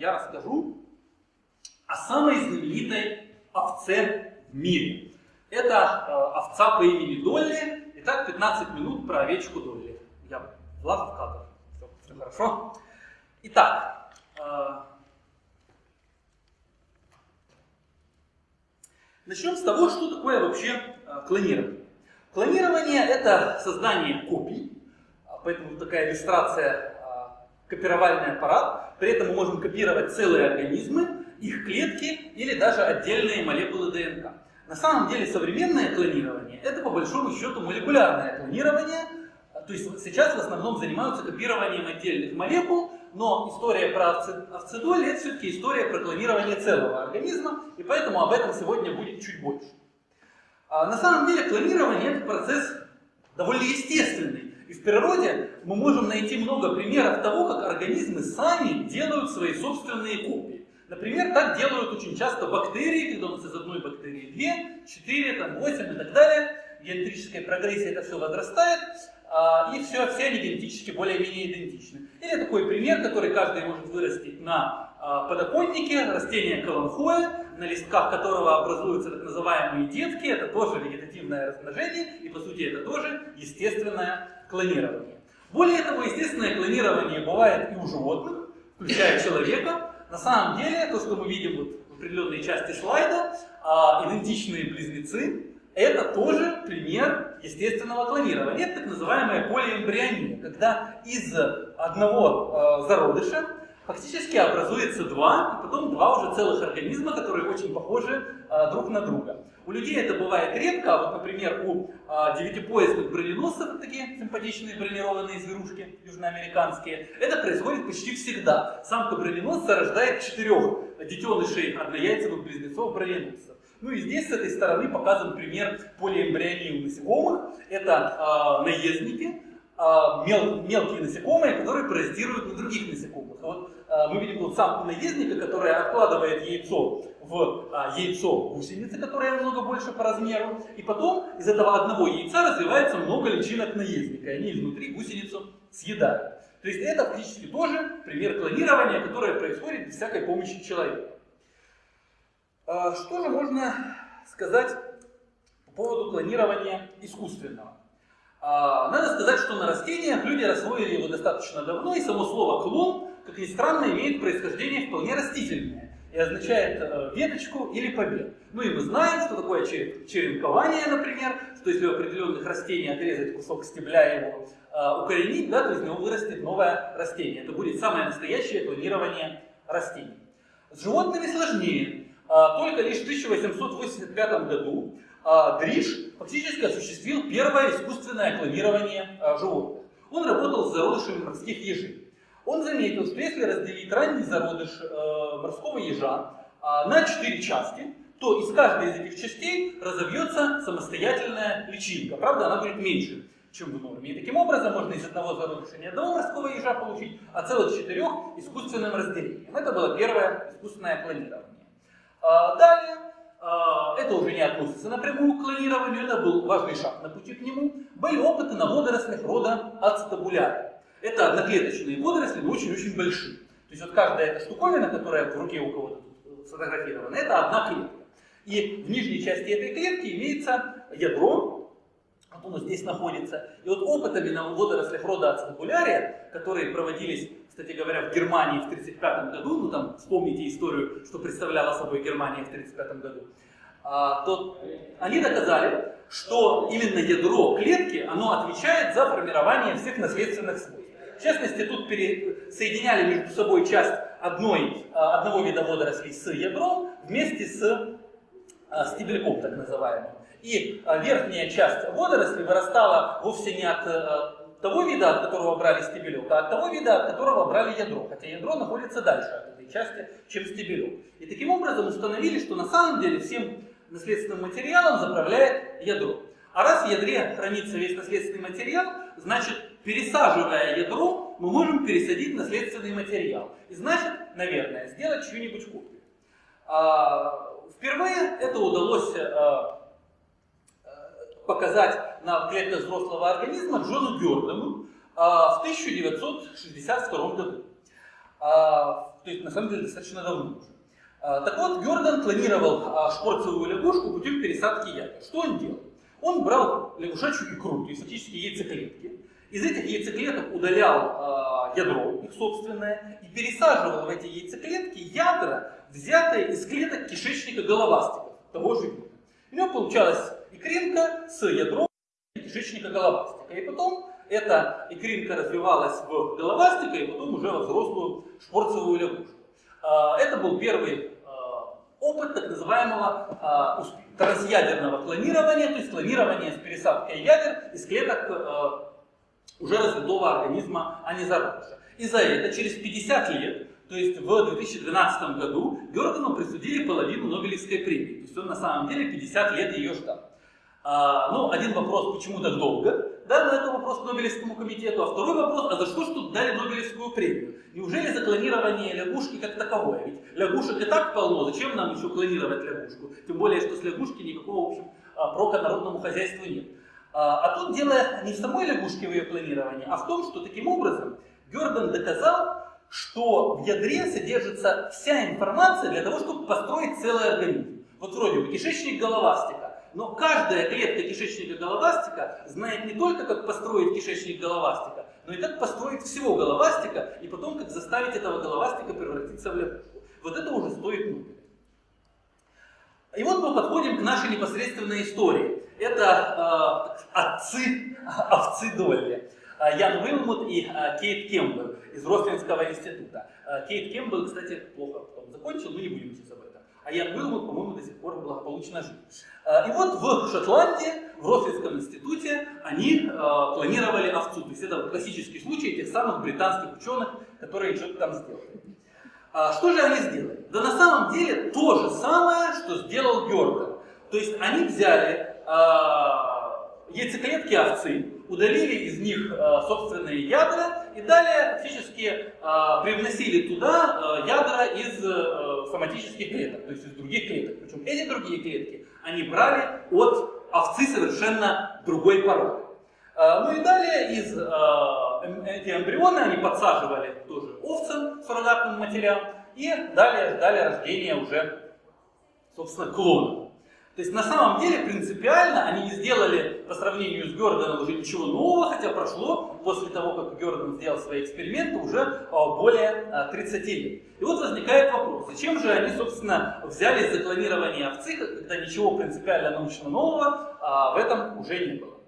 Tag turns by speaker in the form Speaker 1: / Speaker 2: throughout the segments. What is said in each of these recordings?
Speaker 1: я расскажу о самой знаменитой овце в мире. Это э, овца по имени Долли. Итак, 15 минут про овечку Долли. Я влажу в кадр. Все, все хорошо. Итак, э, начнем с того, что такое вообще э, клонирование. Клонирование – это создание копий, поэтому такая иллюстрация копировальный аппарат. При этом мы можем копировать целые организмы, их клетки или даже отдельные молекулы ДНК. На самом деле современное клонирование – это по большому счету молекулярное клонирование. То есть сейчас в основном занимаются копированием отдельных молекул, но история про овцедоль – это все-таки история про клонирование целого организма, и поэтому об этом сегодня будет чуть больше. А на самом деле клонирование – это процесс довольно естественный. И в природе мы можем найти много примеров того, как организмы сами делают свои собственные копии. Например, так делают очень часто бактерии, когда у нас из одной бактерии 2, 4, там, 8 и так далее. Генетическая прогрессия это все возрастает, а, и все, все они генетически более-менее идентичны. Или такой пример, который каждый может вырастить на а, подоконнике, растение каламхоя, на листках которого образуются так называемые детки, это тоже вегетативное размножение, и по сути это тоже естественное клонирование. Более того, естественное клонирование бывает и у животных, включая человека, на самом деле, то, что мы видим вот в определенной части слайда, а, идентичные близнецы, это тоже пример естественного клонирования. Это так называемая полиэмбриония, когда из одного э, зародыша фактически образуется два, и потом два уже целых организма, которые очень похожи э, друг на друга. У людей это бывает редко, а вот, например, у э, девятипоясных броненосцев, такие симпатичные бронированные зверушки южноамериканские, это происходит почти всегда. Самка броненосца рождает четырех детенышей однояйцевых близнецов броненосцев. Ну и здесь с этой стороны показан пример полиэмбрионии у насекомых. Это э, наездники, а, мел, мелкие насекомые, которые паразитируют на других насекомых. Вот а, мы видим тут самку наездника, которая откладывает яйцо в а, яйцо гусеницы, которая намного больше по размеру, и потом из этого одного яйца развивается много личинок наездника, и они изнутри гусеницу съедают. То есть это фактически тоже пример клонирования, которое происходит без всякой помощи человека. Что же можно сказать по поводу клонирования искусственного? А, надо сказать, что на растениях люди освоили его достаточно давно, и само слово клон, как ни странно, имеет происхождение вполне растительное и означает э, веточку или побег. Ну и мы знаем, что такое черенкование, например, что если у определенных растений отрезать кусок стебля и его э, укоренить, да, то из него вырастет новое растение. Это будет самое настоящее клонирование растений. С животными сложнее. А, только лишь в 1885 году а, Дриш фактически осуществил первое искусственное клонирование животных. Он работал с зародышами морских ежей. Он заметил, что если разделить ранний зародыш э, морского ежа на четыре части, то из каждой из этих частей разовьется самостоятельная личинка. Правда, она будет меньше, чем в норме. И таким образом можно из одного зародыша не одного морского ежа получить, а целых четырех искусственным разделением. Это было первое искусственное клонирование. Далее а, это уже не относится напрямую к клонированию, это был важный шаг на пути к нему, были опыты на водорослях рода ацетабулярия. Это одноклеточные водоросли, но очень-очень большие. То есть вот каждая эта штуковина, которая в руке у кого-то э, сфотографирована, это одна клетка. И в нижней части этой клетки имеется ядро, вот оно здесь находится. И вот опытами на водорослях рода ацетабулярия, которые проводились кстати говоря, в Германии в 1935 году, ну там вспомните историю, что представляла собой Германия в 1935 году, а, то они доказали, что именно ядро клетки, оно отвечает за формирование всех наследственных свойств. В частности, тут соединяли между собой часть одной, а, одного вида водорослей с ядром вместе с а, стебельком, так называемым. И верхняя часть водорослей вырастала вовсе не от того вида, от которого брали стебелек, а от того вида, от которого брали ядро. Хотя ядро находится дальше от этой части, чем стебелек. И таким образом установили, что на самом деле всем наследственным материалом заправляет ядро. А раз в ядре хранится весь наследственный материал, значит, пересаживая ядро, мы можем пересадить наследственный материал. И значит, наверное, сделать чью-нибудь копию. А, впервые это удалось а, показать на клетках взрослого организма Джону Гердену а, в 1962 году. А, то есть на самом деле достаточно давно уже. Так вот, Герден клонировал шпорцевую лягушку путем пересадки ядер. Что он делал? Он брал лягушачью икру, то есть фактически яйцеклетки, из этих яйцеклеток удалял ядро, их собственное, и пересаживал в эти яйцеклетки ядра, взятые из клеток кишечника головастиков, того же вида. У него получалась икринка с ядром кишечника головастика. И потом эта икринка развивалась в головастика и потом уже во взрослую шпорцевую лягушку. А, это был первый а, опыт так называемого а, трансъядерного клонирования, то есть клонирования с пересадкой ядер из клеток уже развитого организма, а не зародыша. И за это через 50 лет, то есть в 2012 году, Гердену присудили половину Нобелевской премии. То есть он на самом деле 50 лет ее ждал. А, ну, один вопрос, почему так долго? Да, но это вопрос Нобелевскому комитету. А второй вопрос, а за что ж тут дали Нобелевскую премию? Неужели за клонирование лягушки как таковое? Ведь лягушек и так полно, зачем нам еще клонировать лягушку? Тем более, что с лягушки никакого, в общем, а, прока народному хозяйству нет. А, а тут дело не в самой лягушке в ее клонировании, а в том, что таким образом Герден доказал, что в ядре содержится вся информация для того, чтобы построить целый организм. Вот вроде бы кишечник головастика, но каждая клетка кишечника головастика знает не только, как построить кишечник головастика, но и как построить всего головастика, и потом, как заставить этого головастика превратиться в лягушку. Вот это уже стоит Нобеля. И вот мы подходим к нашей непосредственной истории. Это э, отцы овцы Долли. А, Ян Уилмут и э, Кейт Кембл из Рослинского института. Э, Кейт Кембл, кстати, плохо потом закончил, но не будем сейчас об этом. А Ян Уилмут, по-моему, до сих пор благополучно жив. Э, и вот в Шотландии, в Рослинском институте, они э, клонировали овцу. То есть это классический случай тех самых британских ученых, которые что-то там сделали. А что же они сделали? Да на самом деле то же самое, что сделал Георган. То есть они взяли э, яйцеклетки овцы, удалили из них э, собственные ядра и далее фактически э, привносили туда ядра из э, соматических клеток, то есть из других клеток. Причем эти другие клетки они брали от овцы совершенно другой породы. А, ну и далее из а, эм, эти эмбрионы они подсаживали тоже овцам, суррогатным матерям, и далее ждали рождения уже, собственно, клона. То есть на самом деле принципиально они не сделали по сравнению с Герденом уже ничего нового, хотя прошло после того, как Герден сделал свои эксперименты уже а, более 30 а, лет. И вот возникает вопрос, зачем же они, собственно, взялись за клонирование овцы, когда ничего принципиально научно нового а, в этом уже не было.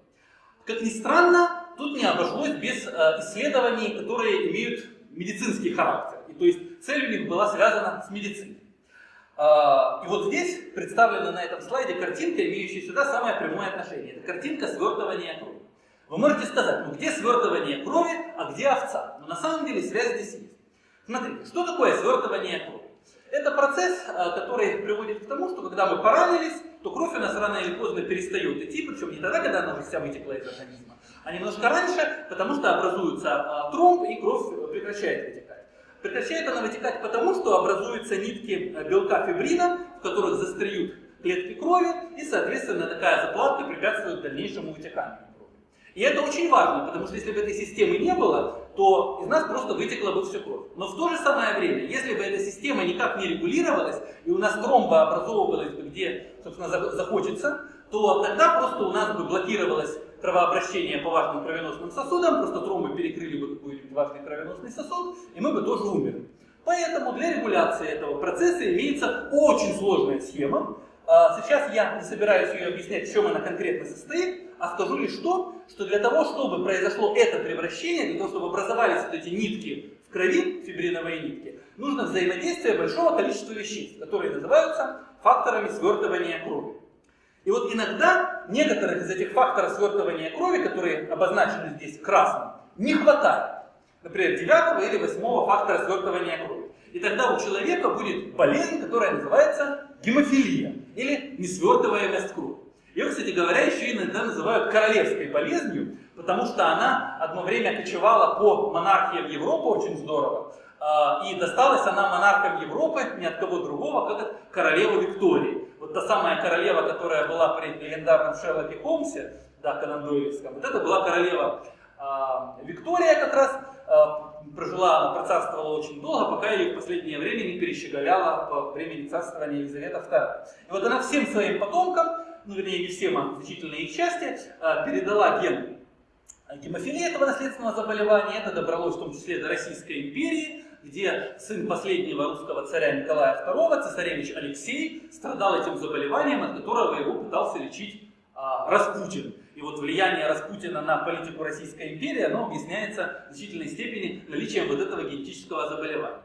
Speaker 1: Как ни странно, тут не обошлось без исследований, которые имеют медицинский характер. И то есть цель у них была связана с медициной. А, и вот здесь представлена на этом слайде картинка, имеющая сюда самое прямое отношение. Это картинка свертывания крови. Вы можете сказать, ну где свертывание крови, а где овца? Но на самом деле связь здесь есть. Смотрите, что такое свертывание крови? Это процесс, а, который приводит к тому, что когда мы поранились, то кровь у нас рано или поздно перестает идти, причем не тогда, когда она уже вся вытекла из организма, а немножко раньше, потому что образуется а, тромб и кровь прекращает вытекать. Прекращает она вытекать потому, что образуются нитки э, белка фибрина, в которых застряют клетки крови, и, соответственно, такая заплатка препятствует дальнейшему вытеканию крови. И это очень важно, потому что если бы этой системы не было, то из нас просто вытекла бы все кровь. Но в то же самое время, если бы эта система никак не регулировалась, и у нас тромба образовывалась бы где, собственно, захочется, то тогда просто у нас бы блокировалась кровообращение по важным кровеносным сосудам, просто тромбы перекрыли бы важный кровеносный сосуд, и мы бы тоже умерли. Поэтому для регуляции этого процесса имеется очень сложная схема. А, сейчас я не собираюсь ее объяснять, в чем она конкретно состоит, а скажу лишь то, что для того, чтобы произошло это превращение, для того, чтобы образовались вот эти нитки в крови, фибриновые нитки, нужно взаимодействие большого количества веществ, которые называются факторами свертывания крови. И вот иногда некоторых из этих факторов свертывания крови, которые обозначены здесь красным, не хватает. Например, девятого или восьмого фактора свертывания крови. И тогда у человека будет болезнь, которая называется гемофилия или несвертываемость крови. Ее, кстати говоря, еще иногда называют королевской болезнью, потому что она одно время кочевала по монархиям Европы очень здорово, а, и досталась она монархам Европы ни от кого другого, как от королевы Виктории. Вот та самая королева, которая была при легендарном Шерлоке Холмсе, да, Конан вот это была королева Виктория как раз. Э, прожила, она процарствовала очень долго, пока ее в последнее время не перещеголяла по времени царствования Елизавета II. И вот она всем своим потомкам, ну вернее не всем, а значительной их части, э, передала ген гемофилии этого наследственного заболевания. Это добралось в том числе до Российской империи, где сын последнего русского царя Николая II, цесаревич Алексей, страдал этим заболеванием, от которого его пытался лечить а, Распутин. Вот влияние Распутина на политику Российской империи, оно объясняется в значительной степени наличием вот этого генетического заболевания.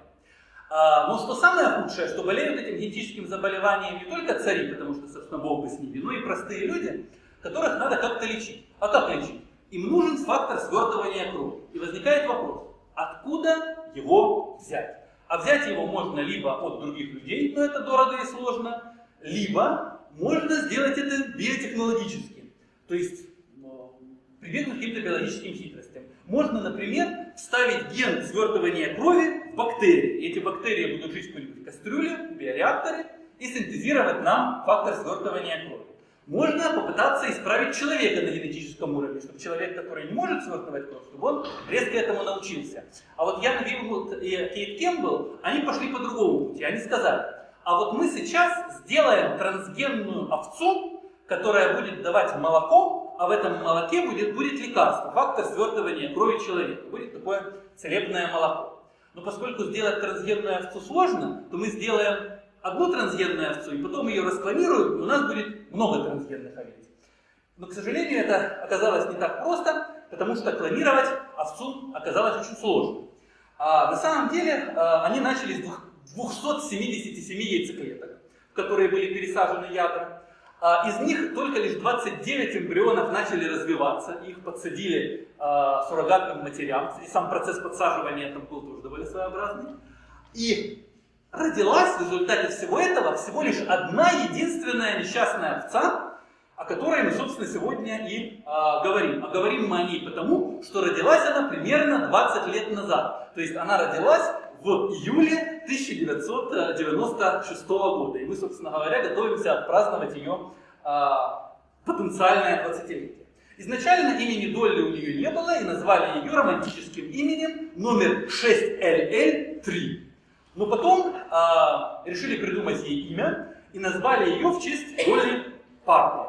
Speaker 1: А, но что самое худшее, что болеют этим генетическим заболеванием не только цари, потому что, собственно, Бог бы с ними, но и простые люди, которых надо как-то лечить. А как лечить? Им нужен фактор свертывания крови. И возникает вопрос, откуда его взять? А взять его можно либо от других людей, но это дорого и сложно, либо можно сделать это биотехнологически. То есть прибегнуть к каким-то биологическим хитростям. Можно, например, вставить ген свертывания крови в бактерии. И эти бактерии будут жить в какой-нибудь кастрюле, в биореакторе, и синтезировать нам фактор свертывания крови. Можно попытаться исправить человека на генетическом уровне, чтобы человек, который не может свертывать кровь, чтобы он резко этому научился. А вот Ян Вилмут и Кейт Кембл, они пошли по другому пути. Они сказали, а вот мы сейчас сделаем трансгенную овцу, которая будет давать молоко, а в этом молоке будет, будет лекарство, фактор свертывания крови человека. Будет такое целебное молоко. Но поскольку сделать трансгенную овцу сложно, то мы сделаем одну трансгенную овцу, и потом ее расклонируют, и у нас будет много трансгенных овец. Но, к сожалению, это оказалось не так просто, потому что клонировать овцу оказалось очень сложно. А на самом деле а, они начали с 277 яйцеклеток, в которые были пересажены ядра. А из них только лишь 29 эмбрионов начали развиваться, их подсадили а, суррогатным матерям, и сам процесс подсаживания там был тоже довольно своеобразный. И родилась в результате всего этого всего лишь одна единственная несчастная овца, о которой мы, собственно, сегодня и а, говорим. А говорим мы о ней потому, что родилась она примерно 20 лет назад. То есть она родилась в июле 1996 года. И мы, собственно говоря, готовимся отпраздновать ее а, потенциальное 20-летие. Изначально имени Долли у нее не было, и назвали ее романтическим именем номер 6LL3. Но потом а, решили придумать ей имя и назвали ее в честь Долли Партон.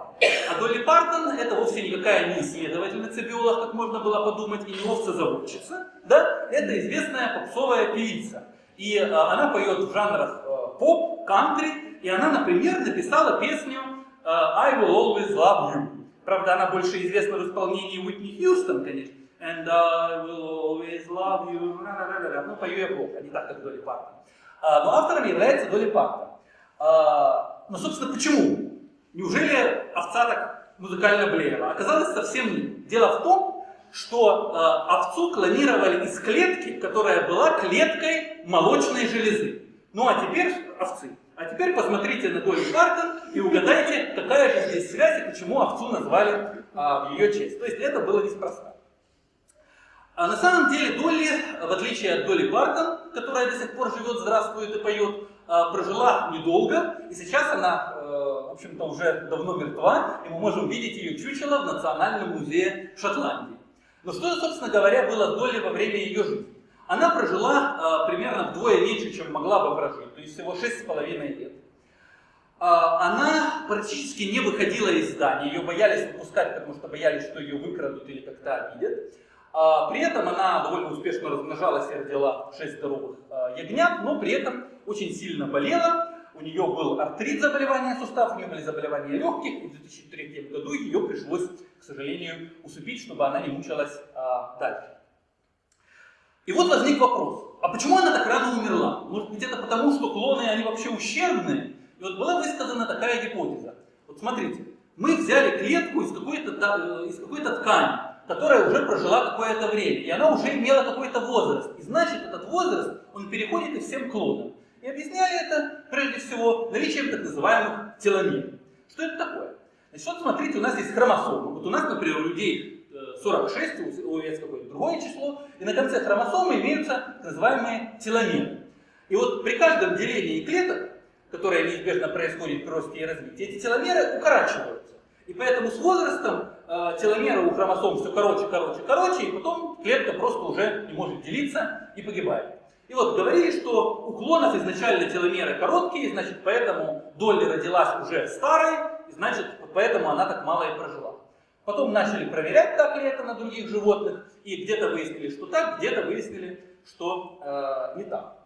Speaker 1: А Долли Партон это вовсе никакая не исследовательница биолог, как можно было подумать, и не овцезаводчица. Да? Это известная попсовая певица. И а, она поет в жанрах а, поп, кантри, и она, например, написала песню а, I will always love you. Правда, она больше известна в исполнении Уитни Хьюстон, конечно. And I will always love you. Ну, пою я плохо, не так, как Долли Партон. А, но автором является Долли Партон. А, но, собственно, почему? Неужели овца так музыкально блеяла? Оказалось совсем нет. Дело в том, что э, овцу клонировали из клетки, которая была клеткой молочной железы. Ну а теперь овцы. А теперь посмотрите на Долли Партон и угадайте, какая же здесь связь и почему овцу назвали э, в ее честь. То есть это было неспроста. А на самом деле Долли, в отличие от Долли Партон, которая до сих пор живет, здравствует и поет, а, прожила недолго, и сейчас она, э, в общем-то, уже давно мертва, и мы можем видеть ее чучело в Национальном музее Шотландии. Но что, собственно говоря, было Долли во время ее жизни? Она прожила э, примерно вдвое меньше, чем могла бы прожить, то есть всего 6,5 лет. А, она практически не выходила из здания, ее боялись выпускать, потому что боялись, что ее выкрадут или как-то обидят. А, при этом она довольно успешно размножалась и родила 6 здоровых а, ягнят, но при этом очень сильно болела. У нее был артрит заболевания суставов, у нее были заболевания легких, и в 2003 году ее пришлось, к сожалению, усыпить, чтобы она не мучилась а, дальше. И вот возник вопрос, а почему она так рано умерла? Может быть это потому, что клоны, они вообще ущербные? И вот была высказана такая гипотеза. Вот смотрите, мы взяли клетку из какой-то э, из какой-то ткани, которая уже прожила какое-то время, и она уже имела какой-то возраст. И значит, этот возраст, он переходит и всем клонам. И объясняли это, прежде всего, наличием так называемых теломер. Что это такое? Значит, вот смотрите, у нас есть хромосомы. Вот у нас, например, у людей 46, э, у овец какое-то другое число, и на конце хромосомы имеются так называемые теломеры. И вот при каждом делении клеток, которое неизбежно происходит при росте и развитии, эти теломеры укорачиваются. И поэтому с возрастом э, теломеры у хромосом все короче, короче, короче, и потом клетка просто уже не может делиться и погибает. И вот говорили, что у клонов изначально теломеры короткие, значит, поэтому Долли родилась уже старой, значит, поэтому она так мало и прожила. Потом начали проверять, так ли это на других животных, и где-то выяснили, что так, где-то выяснили, что э, не так.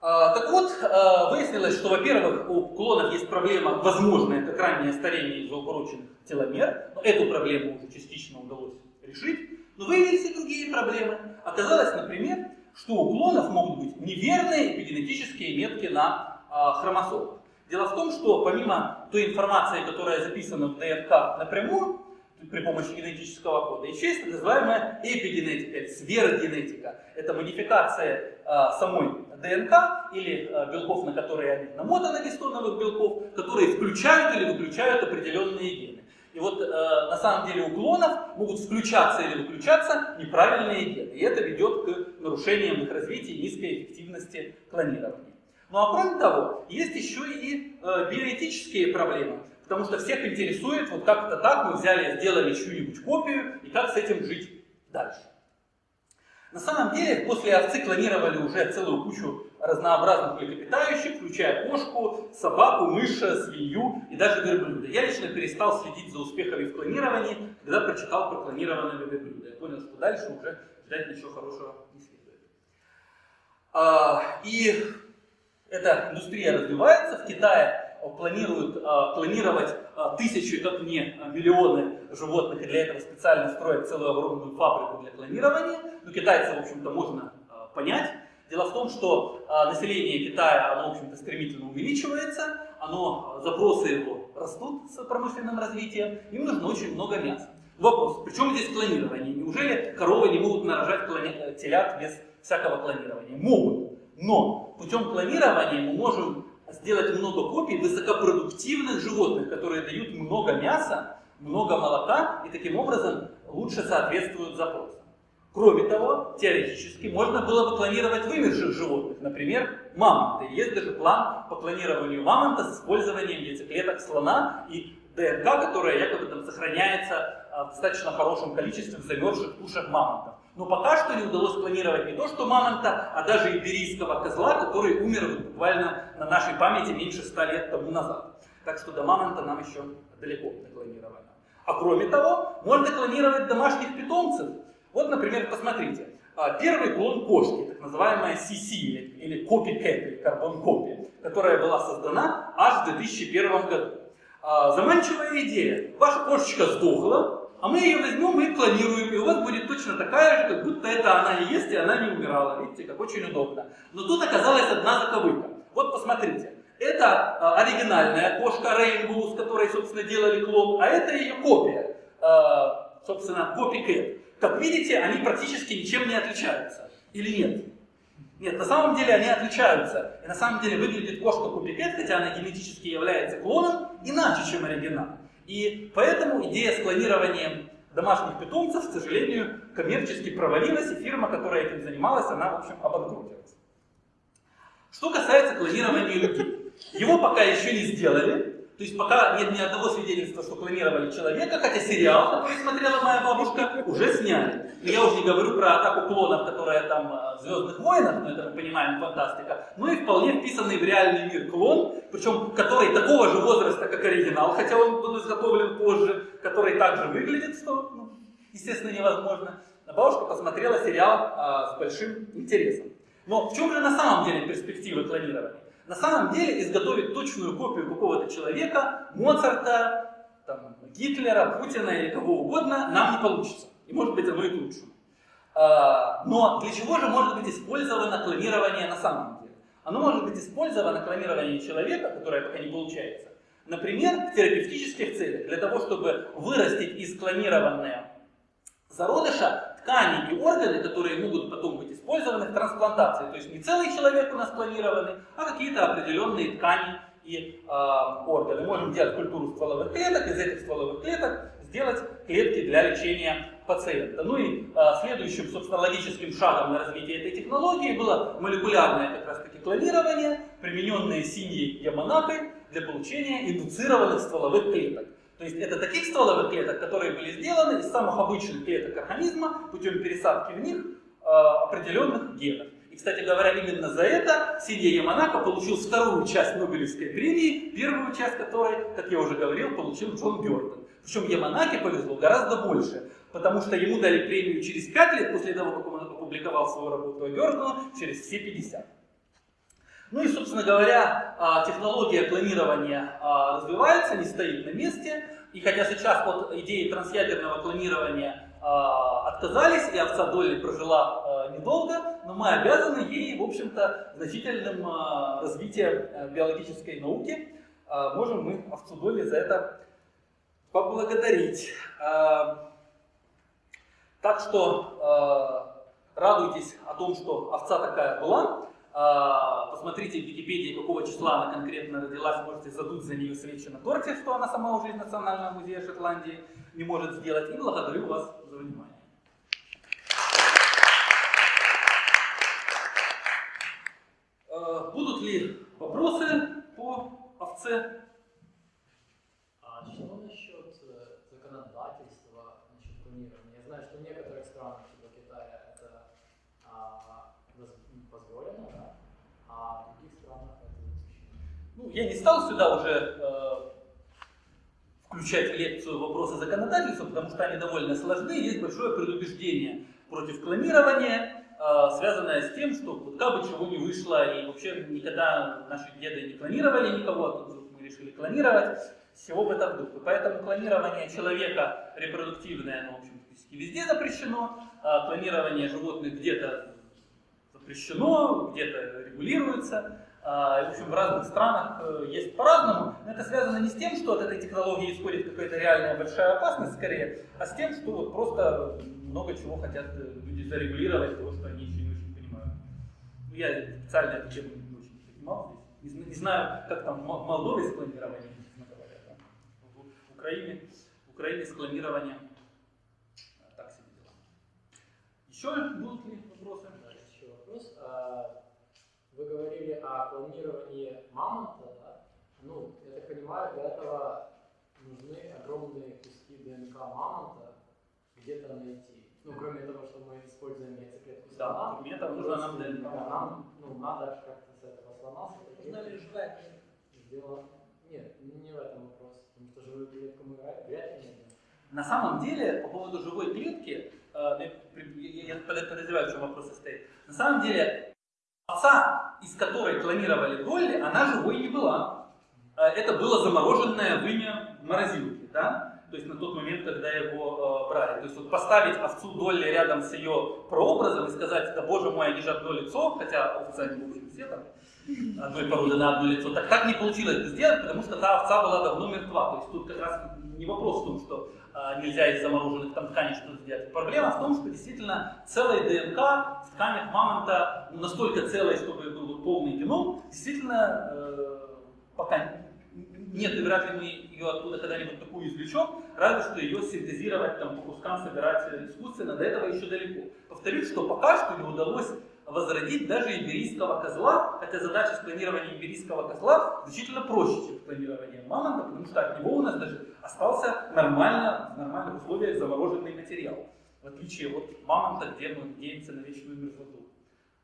Speaker 1: А, так вот, э, выяснилось, что, во-первых, у клонов есть проблема, возможная, как раннее старение из-за теломер. Но эту проблему уже частично удалось решить. Но выявились и другие проблемы. Оказалось, например, что у клонов могут быть неверные эпигенетические метки на э, хромосомах. Дело в том, что помимо той информации, которая записана в ДНК напрямую, при помощи генетического кода, еще есть так называемая эпигенетика, сверхгенетика. Это модификация э, самой ДНК или э, белков, на которые они намотаны, гистоновых белков, которые включают или выключают определенные гены. И вот э, на самом деле у клонов могут включаться или выключаться неправильные гены. И это ведет к нарушениям их развития и низкой эффективности клонирования. Ну а кроме того, есть еще и э, биоэтические проблемы. Потому что всех интересует, вот как-то так мы взяли, сделали чью-нибудь копию, и как с этим жить дальше. На самом деле, после овцы клонировали уже целую кучу разнообразных млекопитающих, включая кошку, собаку, мыша, свинью и даже верблюда. Я лично перестал следить за успехами в клонировании, когда прочитал про клонированного верблюда. Я понял, что дальше уже ждать ничего хорошего не следует. А, и эта индустрия развивается. В Китае планируют а, клонировать а, тысячи, как не миллионы животных, и для этого специально строят целую огромную фабрику для клонирования. Но китайцев, в общем-то, можно а, понять. Дело в том, что население Китая, оно, в общем-то, стремительно увеличивается, оно, запросы его растут с промышленным развитием, им нужно очень много мяса. Вопрос, при чем здесь клонирование? Неужели коровы не могут нарожать клони... телят без всякого клонирования? Могут. Но путем клонирования мы можем сделать много копий высокопродуктивных животных, которые дают много мяса, много молока и таким образом лучше соответствуют запросам. Кроме того, теоретически можно было бы клонировать вымерших животных, например, мамонты. Есть даже план по клонированию мамонта с использованием яйцеклеток слона и ДНК, которая якобы там сохраняется а, в достаточно хорошем количестве в замерзших тушах мамонтов. Но пока что не удалось планировать не то что мамонта, а даже иберийского козла, который умер буквально на нашей памяти меньше ста лет тому назад. Так что до мамонта нам еще далеко до клонирования. А кроме того, можно клонировать домашних питомцев. Вот, например, посмотрите. А, первый клон кошки, так называемая CC, или copycat, или карбон копия, которая была создана аж в 2001 году. А, заманчивая идея. Ваша кошечка сдохла, а мы ее возьмем и клонируем, и у вас будет точно такая же, как будто это она и есть, и она не умирала. Видите, как очень удобно. Но тут оказалась одна заковыка. Вот посмотрите. Это а, оригинальная кошка Рейнбоу, с которой, собственно, делали клон, а это ее копия, собственно, копикэт. Как видите, они практически ничем не отличаются. Или нет? Нет, на самом деле они отличаются. И на самом деле выглядит кошка копикэт, хотя она генетически является клоном, иначе, чем оригинал. И поэтому идея с клонированием домашних питомцев, к сожалению, коммерчески провалилась, и фирма, которая этим занималась, она, в общем, обанкротилась. Что касается клонирования людей. Его пока еще не сделали, то есть пока нет ни одного свидетельства, что клонировали человека, хотя сериал, который смотрела моя бабушка, уже сняли. Но я уже не говорю про атаку клонов, которая там э, в Звездных войнах, но это мы понимаем, фантастика. Ну и вполне вписанный в реальный мир клон, причем который такого же возраста, как оригинал, хотя он был изготовлен позже, который также выглядит, что, ну, естественно, невозможно. А бабушка посмотрела сериал а, с большим интересом. Но в чем же на самом деле перспективы клонирования? На самом деле изготовить точную копию какого-то человека, Моцарта, там, Гитлера, Путина или кого угодно нам не получится. И может быть оно и к лучшему. А, но для чего же может быть использовано клонирование на самом деле? Оно может быть использовано клонирование человека, которое пока не получается, например, в терапевтических целях, для того, чтобы вырастить из клонированного зародыша ткани и органы, которые могут потом быть использованы в трансплантации. То есть не целый человек у нас планированный, а какие-то определенные ткани и э, органы. Можем делать культуру стволовых клеток, из этих стволовых клеток сделать клетки для лечения пациента. Ну и э, следующим, собственно, логическим шагом на развитие этой технологии было молекулярное как раз таки клонирование, примененное синьей Яманакой для получения индуцированных стволовых клеток. То есть это таких стволовых клеток, которые были сделаны из самых обычных клеток организма путем пересадки в них э, определенных генов. И, кстати говоря, именно за это Сидия Яманака получил вторую часть Нобелевской премии, первую часть которой, как я уже говорил, получил Джон Бёртон. Причем Яманаке повезло гораздо больше, потому что ему дали премию через 5 лет после того, как он опубликовал свою работу, а Бёртону через все 50. Ну и, собственно говоря, а, технология клонирования а, развивается, не стоит на месте. И хотя сейчас от идеи трансъядерного клонирования а, отказались, и овца Долли прожила недолго, но мы обязаны ей, в общем-то, значительным развитием э, биологической науки. Можем мы овцу Долли за это поблагодарить. Так что радуйтесь о том, что овца такая была. А, посмотрите в Википедии, какого числа она конкретно родилась, можете задуть за нее свечи на торте, что она сама уже из Национального музея Шотландии не может сделать. И благодарю вас за внимание. А, будут ли вопросы по овце?
Speaker 2: А что насчет э, законодательства насчет планирования? Я знаю, что в некоторых странах, типа Китая, это а, позволено, да? а в других странах это запрещено.
Speaker 1: Ну, я не стал сюда уже э, включать лекцию вопросы законодательства, потому что они довольно сложны. Есть большое предубеждение против клонирования, э, связанное с тем, что вот как бы чего не вышло, и вообще никогда наши деды не клонировали никого, а тут мы решили клонировать. Всего в этом духе. Поэтому клонирование человека репродуктивное, оно, в общем, везде запрещено. А клонирование животных где-то запрещено, где-то регулируется. А, в общем, в разных странах э, есть по-разному. Но это связано не с тем, что от этой технологии исходит какая-то реальная большая опасность, скорее, а с тем, что вот просто много чего хотят э, люди зарегулировать, того, что они еще не очень понимают. Ну, я специально эту тему не очень понимал здесь. Не, не знаю, как там в Молдове с клонированием, честно говоря. Да? В, Украине, в Украине с клонированием э, так себе дела. Еще будут ли вопросы?
Speaker 2: вопрос. Вы говорили о клонировании мамонта, да? Ну, я так понимаю, для этого нужны огромные куски ДНК мамонта где-то найти. Ну, кроме того, что мы используем яйцеклетку
Speaker 1: слона. Да, этого нужно нам ДНК.
Speaker 2: Нам, ну, надо как-то с этого слона
Speaker 3: Нужна ли живая
Speaker 2: Сделать. Нет, не в этом вопрос. Потому что живую клетку мы вряд ли найдем.
Speaker 1: На самом деле, по поводу живой клетки, э, я подозреваю, в чем вопрос состоит. На самом деле, овца, из которой клонировали Долли, она живой не была. Э, это было замороженное вымя в морозилке, да? То есть на тот момент, когда его э, брали. То есть вот поставить овцу Долли рядом с ее прообразом и сказать, да боже мой, они же одно лицо, хотя овца не в общем все там одной породы на одно лицо. Так, так не получилось сделать, потому что та овца была давно мертва. То есть тут как раз не вопрос в том, что нельзя из замороженных там тканей что-то сделать. Проблема в том, что действительно целая ДНК в тканях мамонта ну, настолько целая, чтобы был полный геном, действительно э, пока нет, и вряд ли мы ее оттуда когда-нибудь такую извлечем, разве что ее синтезировать, там, по кускам собирать искусственно, до этого еще далеко. Повторюсь, что пока что не удалось возродить даже иберийского козла, хотя задача склонирования иберийского козла значительно проще, чем клонирование мамонта, потому что от него у нас даже остался нормально, в нормальных условиях замороженный материал. В отличие от мамонта, где мы надеемся на вечную мерзлоту,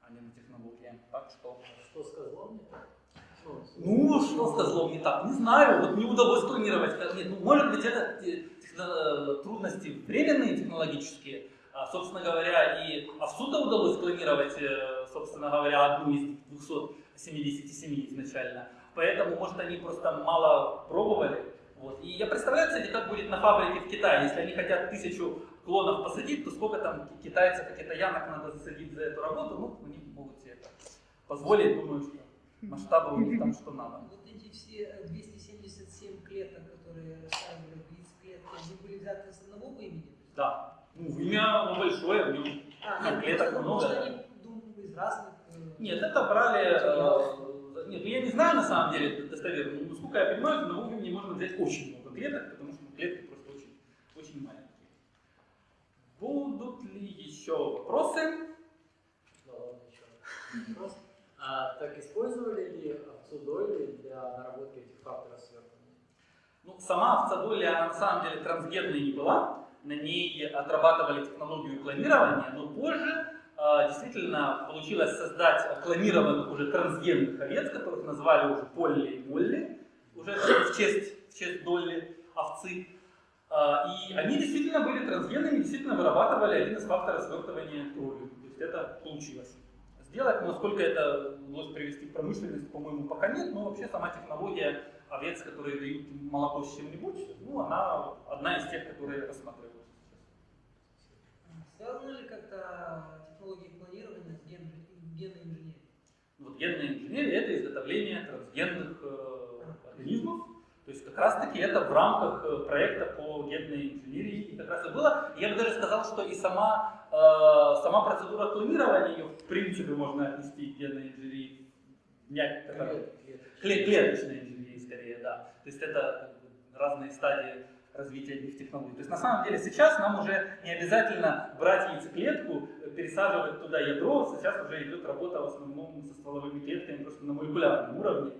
Speaker 1: а не на технологии. Так что...
Speaker 2: Что с козлом не так?
Speaker 1: Ну, что с козлом не так? Не знаю, вот не удалось клонировать. Нет, ну, может быть, это э, трудности временные технологические, собственно говоря, и овцу-то удалось клонировать, э, собственно говоря, одну из 277 изначально. Поэтому, может, они просто мало пробовали. Вот. И я представляю, кстати, как будет на фабрике в Китае. Если они хотят тысячу клонов посадить, то сколько там китайцев, китаянок надо засадить за эту работу, ну, они могут себе это позволить, думаю, что масштабы у них там что надо.
Speaker 3: Вот эти все 277 клеток, которые в яйцеклетки, они были взяты с одного имени?
Speaker 1: Да. Ну, имя оно большое, в нем
Speaker 3: а,
Speaker 1: нет, клеток много.
Speaker 3: Думали из разных... Э,
Speaker 1: нет, это брали... Э, нет, ну я не знаю на самом деле достоверно, но насколько я понимаю, на одного времени можно взять очень много клеток, потому что клетки просто очень, очень маленькие. Будут ли еще вопросы?
Speaker 2: Да ладно, еще вопрос. А, так использовали ли овцу для наработки этих факторов свертывания?
Speaker 1: Ну, сама овца она на самом деле трансгенной не была, на ней отрабатывали технологию клонирования, но позже э, действительно получилось создать клонированных уже трансгенных овец, которых назвали уже Полли и Молли, уже в честь, в честь Долли овцы. Э, и они действительно были трансгенными, действительно вырабатывали один из факторов свертывания крови. То есть это получилось сделать, насколько это удалось привести в промышленность, по-моему, пока нет, но вообще сама технология овец, которые дают молоко с чем-нибудь, ну, она одна из тех, которые рассматриваются
Speaker 3: сейчас. Связаны ли как-то технологии клонирования с ген, генной инженерией?
Speaker 1: Вот генная инженерия – это изготовление трансгенных э, организмов, то есть как раз таки это в рамках э, проекта по генной инженерии и как раз и было. Я бы даже сказал, что и сама, э, сама процедура клонирования, ее в принципе можно отнести к генной инженерии, клеточной инженерии скорее, да. То есть это разные стадии развития этих технологий. То есть на самом деле сейчас нам уже не обязательно брать яйцеклетку, пересаживать туда ядро, сейчас уже идет работа в основном со стволовыми клетками просто на молекулярном уровне.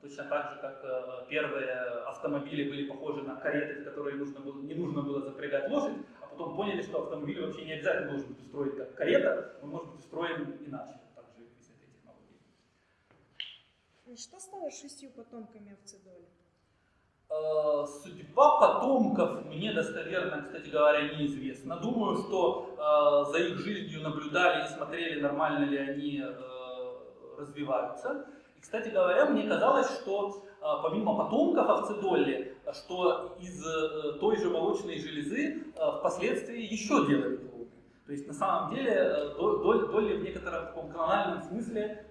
Speaker 1: Точно так же, как э, первые автомобили были похожи на кареты, в которые нужно было, не нужно было запрягать лошадь, а потом поняли, что автомобиль вообще не обязательно должен быть устроен как карета, он может быть устроен иначе, также с этой технологией.
Speaker 4: Что стало шестью потомками овцедоли?
Speaker 1: Э, судьба потомков мне достоверно, кстати говоря, неизвестна. Думаю, что э, за их жизнью наблюдали и смотрели, нормально ли они развиваются. Кстати говоря, мне казалось, что а, помимо потомков овцы Долли, что из э, той же молочной железы а, впоследствии еще делали клоны. То есть на самом деле э, Долли в некотором таком канональном смысле,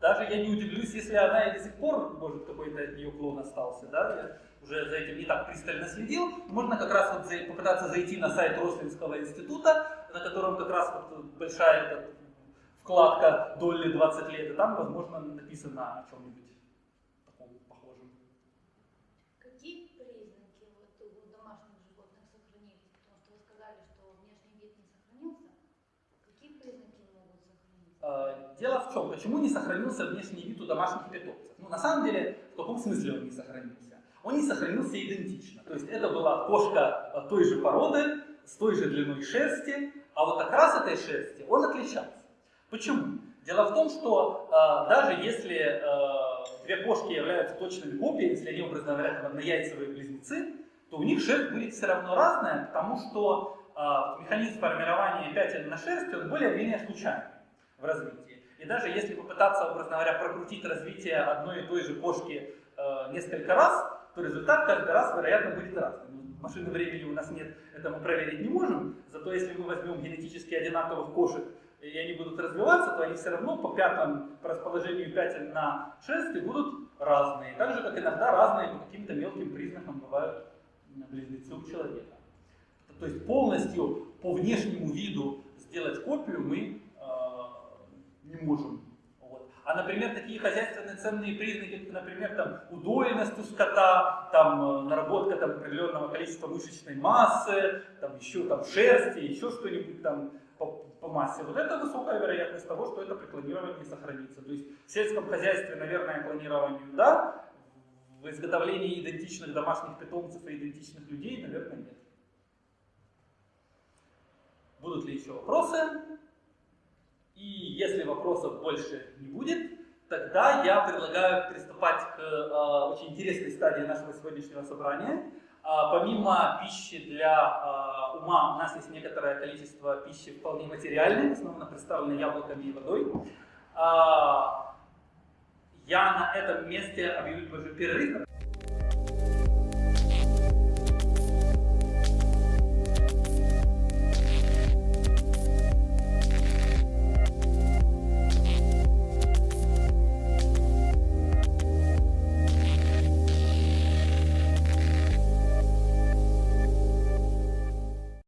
Speaker 1: даже я не удивлюсь, если она и до сих пор, может, какой-то от нее клон остался. Да? Я уже за этим не так пристально следил. Можно как раз вот попытаться зайти на сайт Рослинского института, на котором как раз вот большая вкладка Долли 20 лет, и там, возможно, написано о чем-нибудь таком похожем.
Speaker 5: Какие признаки вот у домашних животных сохранились? Потому что вы сказали, что внешний вид не сохранился. Какие признаки могут сохраниться?
Speaker 1: Дело в чем? Почему не сохранился внешний вид у домашних питомцев? Ну, на самом деле, в каком смысле он не сохранился? Он не сохранился идентично. То есть это была кошка той же породы, с той же длиной шерсти, а вот окрас этой шерсти, он отличался. Почему? Дело в том, что э, даже если э, две кошки являются точными копиями, если они, образно говоря, однояйцевые близнецы, то у них шерсть будет все равно разная, потому что э, механизм формирования пятен на шерсти, он более-менее случайный в развитии. И даже если попытаться, образно говоря, прокрутить развитие одной и той же кошки э, несколько раз, то результат каждый раз, вероятно, будет разным. Машины времени у нас нет, это мы проверить не можем, зато если мы возьмем генетически одинаковых кошек и они будут развиваться, то они все равно по пятнам, по расположению пятен на шерсти будут разные. Так же, как иногда разные по каким-то мелким признакам бывают близнецы у человека. То есть полностью по внешнему виду сделать копию мы не можем. Вот. А, например, такие хозяйственные ценные признаки, например, там, удоенность у скота, там, э, наработка там, определенного количества мышечной массы, там, еще там, шерсти, еще что-нибудь там, по массе, вот это высокая вероятность того, что это при клонировании сохранится. То есть в сельском хозяйстве, наверное, клонированию да, в изготовлении идентичных домашних питомцев и идентичных людей, наверное, нет. Будут ли еще вопросы? И если вопросов больше не будет, тогда я предлагаю приступать к э, очень интересной стадии нашего сегодняшнего собрания. А, помимо пищи для а, ума, у нас есть некоторое количество пищи вполне материальной, основно представленной яблоками и водой. А, я на этом месте объявлю уже перерыв.